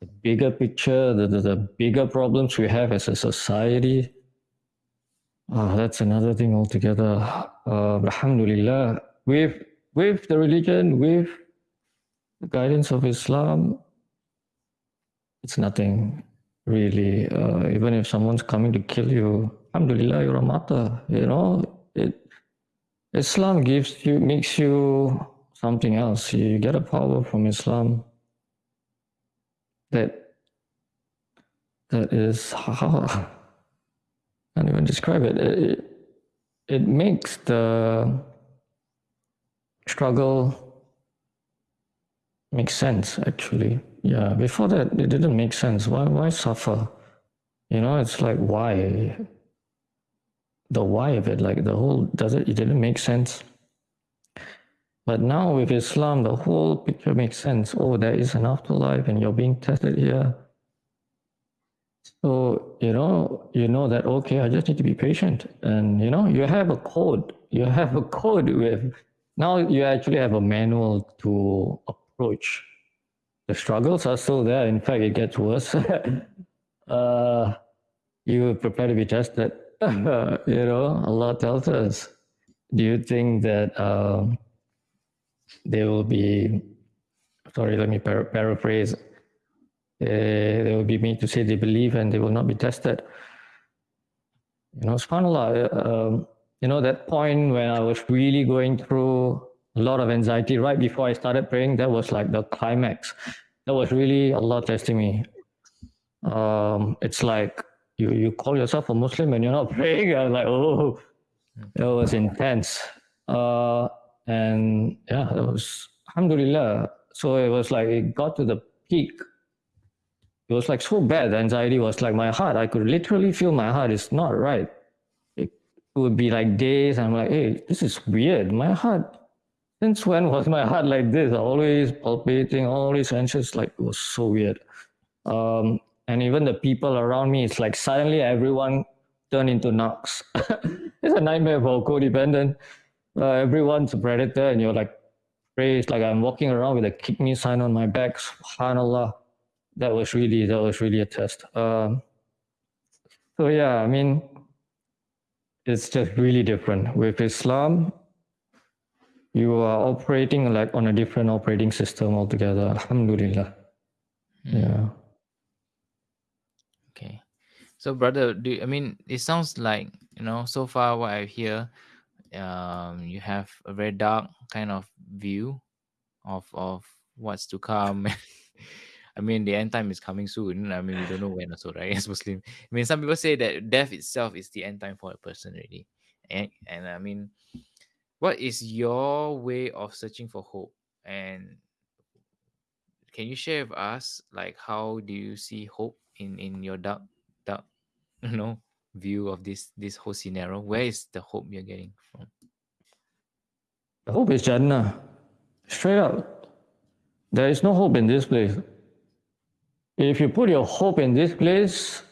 the bigger picture, the, the the bigger problems we have as a society. Oh, that's another thing altogether. Uh, Alhamdulillah, with with the religion, with the guidance of Islam, it's nothing really. Uh, even if someone's coming to kill you, Alhamdulillah, you're a martyr. You know, it Islam gives you makes you something else. You get a power from Islam that that is how can't even describe it. It, it makes the struggle make sense actually. Yeah, before that it didn't make sense. Why why suffer? You know, it's like why the why of it, like the whole does it it didn't make sense. But now with Islam, the whole picture makes sense. Oh, there is an afterlife and you're being tested here. So, you know, you know that, okay, I just need to be patient. And, you know, you have a code. You have a code with, now you actually have a manual to approach. The struggles are still there. In fact, it gets worse. uh, you prepare to be tested. you know, Allah tells us, do you think that um, they will be, sorry, let me par- paraphrase, uh, they will be made to say they believe and they will not be tested. You know, subhanAllah, uh, um, you know, that point when I was really going through a lot of anxiety right before I started praying, that was like the climax. That was really Allah testing me. Um, it's like you, you call yourself a Muslim and you're not praying. I was like, oh, it was intense. Uh, and yeah, it was, alhamdulillah. So it was like, it got to the peak. It was like so bad. The anxiety was like my heart. I could literally feel my heart is not right. It would be like days. I'm like, hey, this is weird. My heart since when was my heart like this? Always palpitating, always anxious. Like it was so weird. Um, and even the people around me, it's like suddenly everyone turned into narcs. it's a nightmare for a codependent. Uh, everyone's a predator, and you're like, praise. Like I'm walking around with a kick me sign on my back. Subhanallah. That was really that was really a test. Um, so yeah, I mean, it's just really different with Islam you are operating like on a different operating system altogether. Alhamdulillah. Mm. Yeah. Okay. So, brother, do you- I mean it sounds like you know so far what I hear, um, you have a very dark kind of view of of what's to come. I mean, the end time is coming soon. I mean, we don't know when also, right? As Muslim, I mean, some people say that death itself is the end time for a person, really. And and I mean, what is your way of searching for hope? And can you share with us, like, how do you see hope in in your dark dark, you know, view of this this whole scenario? Where is the hope you're getting from? The hope is Jannah. Straight up. There is no hope in this place. If you put your hope in this place,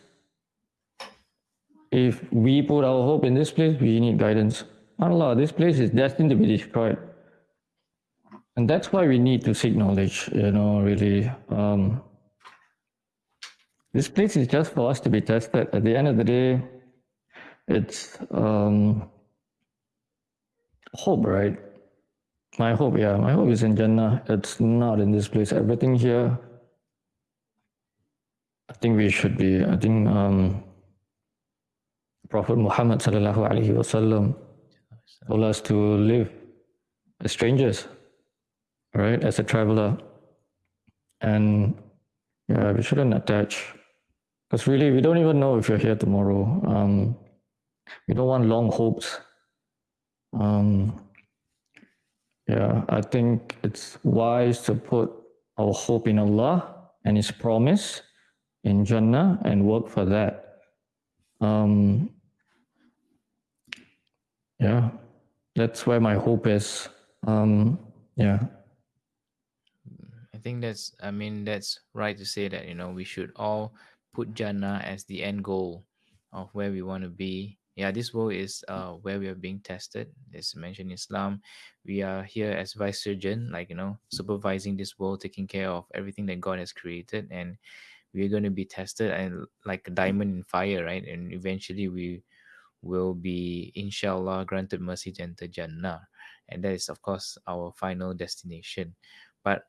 if we put our hope in this place, we need guidance. Allah, this place is destined to be destroyed. And that's why we need to seek knowledge, you know, really. Um, this place is just for us to be tested. At the end of the day, it's um, hope, right? My hope, yeah, my hope is in Jannah. It's not in this place. Everything here, I think we should be. I think um, Prophet Muhammad sallallahu alaihi wasallam told us to live as strangers, right? As a traveler, and yeah, we shouldn't attach because really we don't even know if you're here tomorrow. Um, we don't want long hopes. Um, yeah, I think it's wise to put our hope in Allah and His promise in Jannah and work for that. Um, yeah, that's where my hope is. Um, yeah. I think that's I mean that's right to say that you know we should all put Jannah as the end goal of where we want to be. Yeah, this world is uh where we are being tested. As mentioned in Islam, we are here as vicegerent, like you know, supervising this world, taking care of everything that God has created, and we're going to be tested and like a diamond in fire, right? And eventually we will be inshallah granted mercy to enter Jannah. And that is of course our final destination. But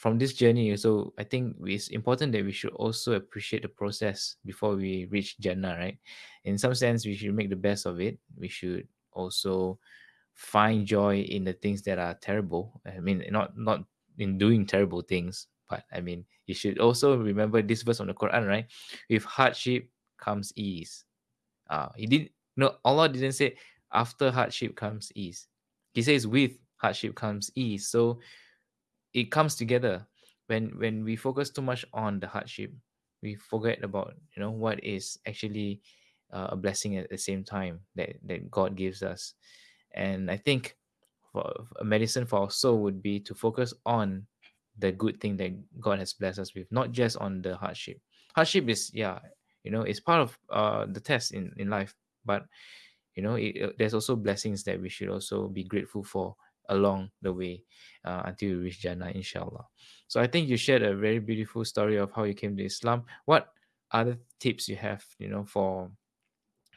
from this journey so i think it's important that we should also appreciate the process before we reach jannah right? In some sense we should make the best of it. We should also find joy in the things that are terrible. I mean not not in doing terrible things but i mean you should also remember this verse from the quran right? With hardship comes ease. Uh he did no allah didn't say after hardship comes ease. He says with hardship comes ease. So it comes together. When when we focus too much on the hardship we forget about you know what is actually uh, a blessing at the same time that that god gives us. And i think for a medicine for our soul would be to focus on the good thing that god has blessed us with not just on the hardship. Hardship is yeah you know it's part of uh the test in in life but you know it, there's also blessings that we should also be grateful for along the way uh, until you reach Jannah, inshallah. So I think you shared a very beautiful story of how you came to Islam. What other tips you have, you know, for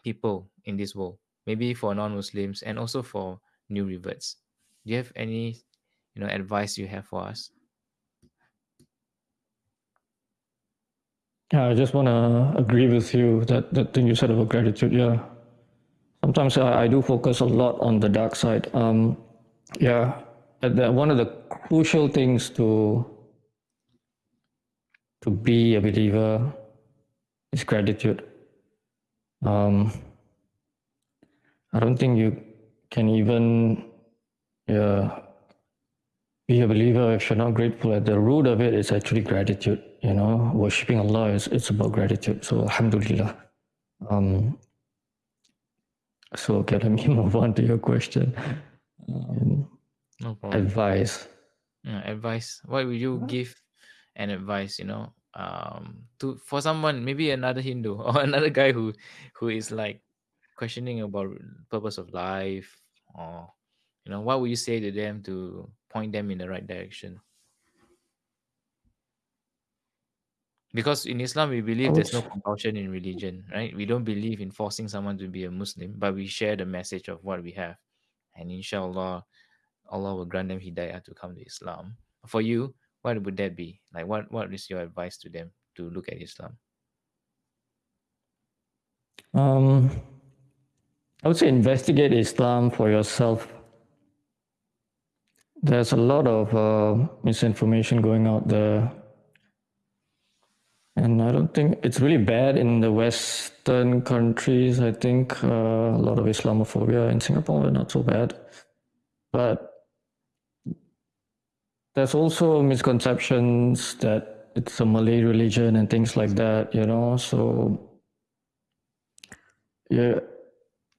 people in this world, maybe for non-Muslims and also for new reverts. Do you have any, you know, advice you have for us? Yeah, I just want to agree with you that that thing you said about gratitude. Yeah, sometimes I, I do focus a lot on the dark side. Um, yeah, the, one of the crucial things to to be a believer is gratitude. Um, I don't think you can even yeah, be a believer if you're not grateful. At the root of it is actually gratitude. You know, worshipping Allah is it's about gratitude. So Alhamdulillah. Um, so okay, let me move on to your question. Um, No problem. advice. Yeah, advice. What would you give an advice, you know, um, to for someone, maybe another Hindu or another guy who who is like questioning about purpose of life or you know, what would you say to them to point them in the right direction? Because in Islam we believe there's no compulsion in religion, right? We don't believe in forcing someone to be a Muslim, but we share the message of what we have. And inshallah, Allah will grant them hidayah to come to Islam. For you, what would that be? Like what what is your advice to them to look at Islam? Um, I would say investigate Islam for yourself. There's a lot of uh, misinformation going out there. And I don't think it's really bad in the Western countries. I think uh, a lot of Islamophobia in Singapore, we're not so bad. But there's also misconceptions that it's a Malay religion and things like that, you know. So, yeah,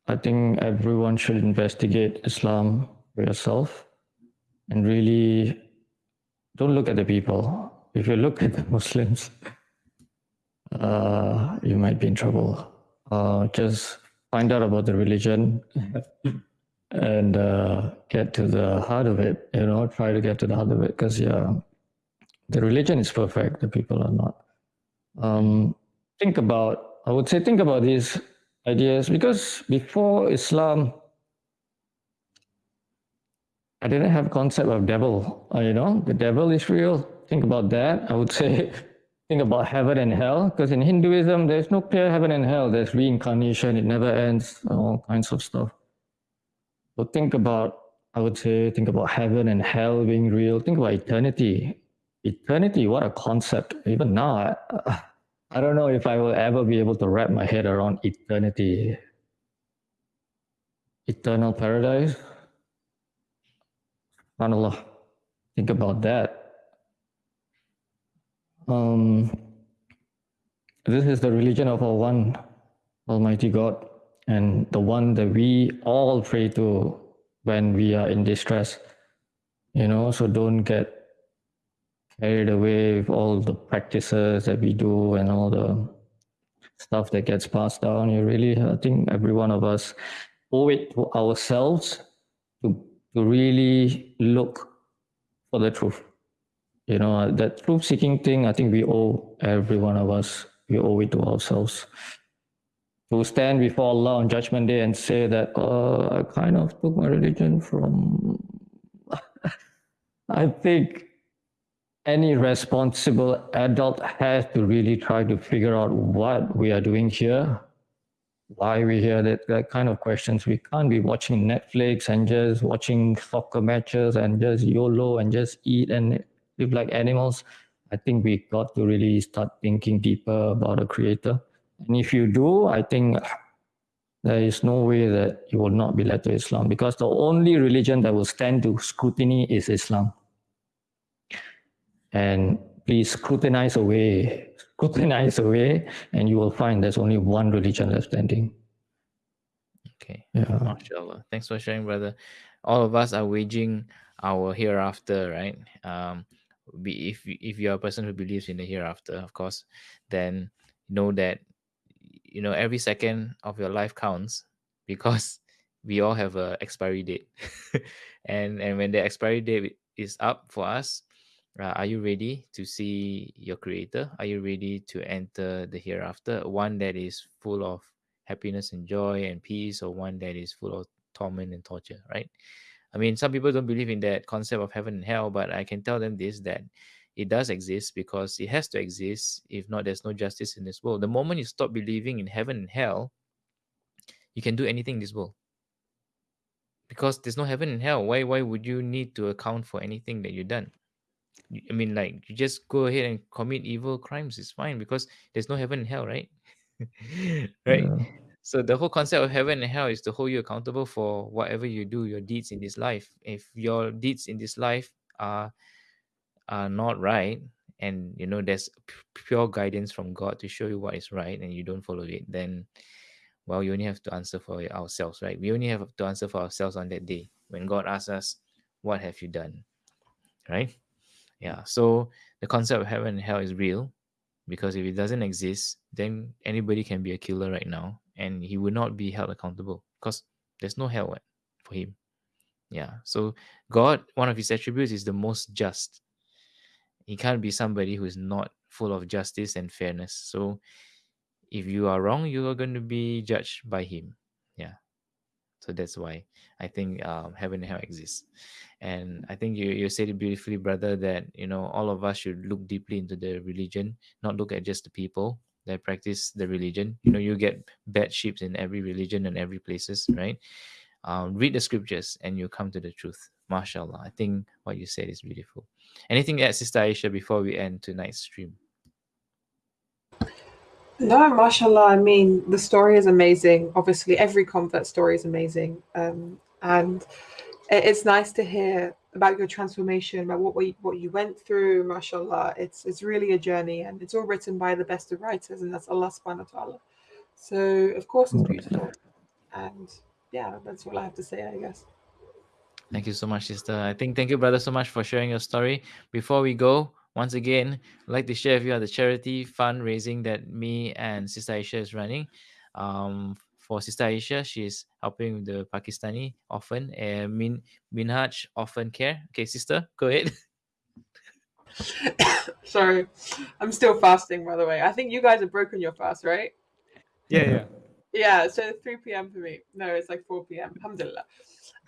I think everyone should investigate Islam for yourself and really don't look at the people. If you look at the Muslims, uh, you might be in trouble. Uh, just find out about the religion and uh, get to the heart of it. You know, try to get to the heart of it because yeah, the religion is perfect. The people are not. Um, think about. I would say think about these ideas because before Islam, I didn't have concept of devil. Uh, you know, the devil is real. Think about that. I would say think about heaven and hell because in Hinduism there's no clear heaven and hell. There's reincarnation. It never ends. All kinds of stuff. So think about. I would say think about heaven and hell being real. Think about eternity. Eternity, what a concept. Even now, I, I don't know if I will ever be able to wrap my head around eternity. Eternal paradise. SubhanAllah. Think about that. Um, this is the religion of our one Almighty God and the one that we all pray to when we are in distress. You know, so don't get carried away with all the practices that we do and all the stuff that gets passed down. You really, I think every one of us owe it to ourselves to, to really look for the truth. You know, that truth seeking thing, I think we owe every one of us, we owe it to ourselves. To stand before Allah on Judgment Day and say that, uh, I kind of took my religion from. I think any responsible adult has to really try to figure out what we are doing here, why we're here, that, that kind of questions. We can't be watching Netflix and just watching soccer matches and just YOLO and just eat and live like animals. I think we got to really start thinking deeper about a creator. And if you do, I think there is no way that you will not be led to Islam because the only religion that will stand to scrutiny is Islam and please scrutinize away, scrutinize away, and you will find there's only one religion left standing. Okay. Yeah. MashaAllah. Thanks for sharing, brother. All of us are waging our hereafter, right? Um, be if you- if you're a person who believes in the hereafter, of course, then know that you know every second of your life counts because we all have a expiry date, and and when the expiry date is up for us, Uh, are you ready to see your creator? Are you ready to enter the hereafter? One that is full of happiness and joy and peace, or one that is full of torment and torture, right? I mean, some people don't believe in that concept of heaven and hell, but I can tell them this that it does exist because it has to exist. If not, there's no justice in this world. The moment you stop believing in heaven and hell, you can do anything in this world. Because there's no heaven and hell. Why why would you need to account for anything that you've done? I mean, like you just go ahead and commit evil crimes. It's fine because there's no heaven and hell, right? right. Yeah. So the whole concept of heaven and hell is to hold you accountable for whatever you do, your deeds in this life. If your deeds in this life are are not right, and you know there's pure guidance from God to show you what is right, and you don't follow it, then well, you only have to answer for ourselves, right? We only have to answer for ourselves on that day when God asks us, "What have you done?" Right? Yeah. So the concept of heaven and hell is real because if it doesn't exist, then anybody can be a killer right now and he will not be held accountable because there's no hell for him. Yeah. So God, one of his attributes is the most just. He can't be somebody who is not full of justice and fairness. So if you are wrong, you are going to be judged by him. Yeah. So that's why I think um, heaven and hell exists. And I think you, you said it beautifully, brother, that, you know, all of us should look deeply into the religion, not look at just the people that practice the religion. You know, you get bad sheep in every religion and every places, right? Um, read the scriptures and you come to the truth. MashaAllah. I think what you said is beautiful. Anything else, Sister Aisha, before we end tonight's stream? No, mashallah. I mean, the story is amazing. Obviously, every convert story is amazing. Um, and it's nice to hear about your transformation, about what we, what you went through. Mashallah, it's it's really a journey, and it's all written by the best of writers, and that's Allah Subhanahu wa Taala. So of course it's beautiful, and yeah, that's all I have to say, I guess. Thank you so much, sister. I think thank you, brother, so much for sharing your story. Before we go, once again, I'd like to share with you the charity fundraising that me and Sister Aisha is running. Um, for Sister Aisha, she's helping the Pakistani orphan and Min Minhaj Orphan Care. Okay, sister, go ahead. Sorry, I'm still fasting, by the way. I think you guys have broken your fast, right? Yeah, yeah. Yeah, so 3 p.m. for me. No, it's like 4 p.m. Alhamdulillah.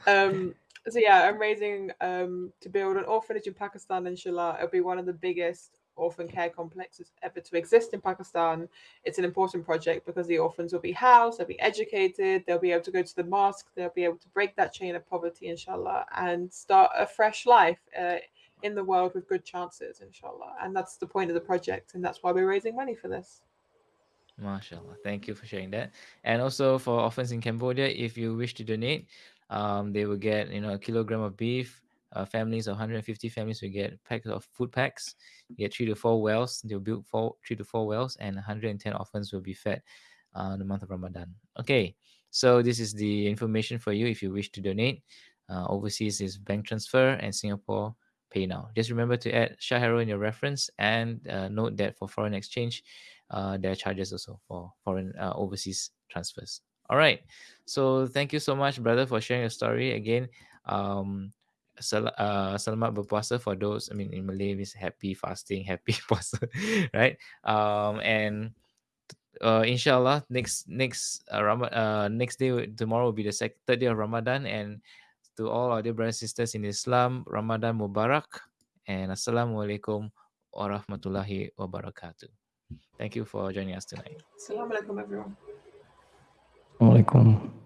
Um, so yeah, I'm raising um, to build an orphanage in Pakistan, inshallah. It'll be one of the biggest orphan care complexes ever to exist in Pakistan. It's an important project because the orphans will be housed, they'll be educated, they'll be able to go to the mosque, they'll be able to break that chain of poverty, inshallah, and start a fresh life uh, in the world with good chances, inshallah. And that's the point of the project, and that's why we're raising money for this. MashaAllah. Thank you for sharing that. And also for orphans in Cambodia, if you wish to donate, um, they will get you know a kilogram of beef. Uh, families 150 families will get packs of food packs. You get three to four wells. They'll build four, three to four wells, and 110 orphans will be fed uh, the month of Ramadan. Okay, so this is the information for you if you wish to donate. Uh, overseas is bank transfer, and Singapore PayNow. Just remember to add Shah Harrow in your reference, and uh, note that for foreign exchange, uh, there are charges also for foreign uh, overseas transfers. All right. So thank you so much, brother, for sharing your story again. Um, sel- uh, selamat berpuasa for those. I mean, in Malay, means happy fasting, happy puasa, right? Um, and uh, inshallah, next next uh, Ram- uh, next day tomorrow will be the second third day of Ramadan, and to all our dear brothers and sisters in Islam, Ramadan Mubarak, and Assalamualaikum warahmatullahi wabarakatuh. Thank you for joining us tonight. Assalamu alaikum, everyone. Assalamualaikum.